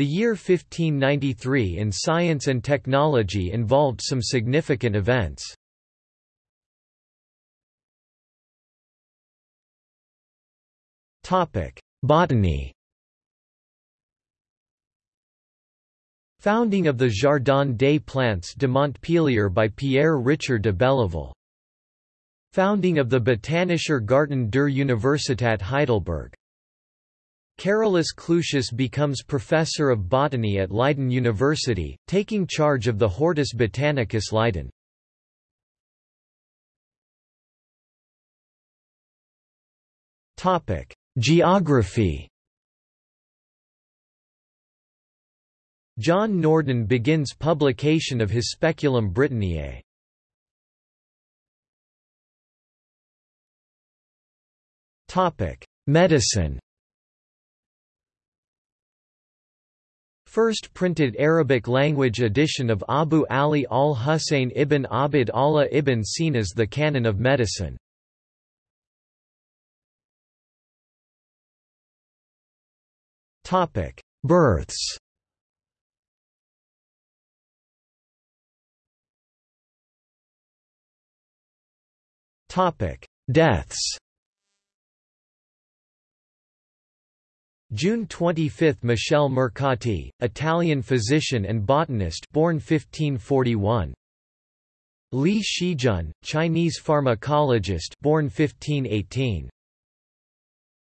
The year 1593 in science and technology involved some significant events. Botany Founding of the Jardin des Plantes de Montpellier by Pierre Richer de Belleval. Founding of the Botanischer Garten der Universität Heidelberg. Carolus Clusius becomes professor of botany at Leiden University, taking charge of the Hortus Botanicus Leiden. Geography John Norden begins publication of his Speculum Britanniae. Medicine First printed Arabic-language edition of Abu Ali al-Husayn ibn Abd Allah ibn Sina's The Canon of Medicine. Topic: Births Topic: Deaths. June 25 – Michel Mercati, Italian physician and botanist born 1541. Li Shizhen, Chinese pharmacologist born 1518.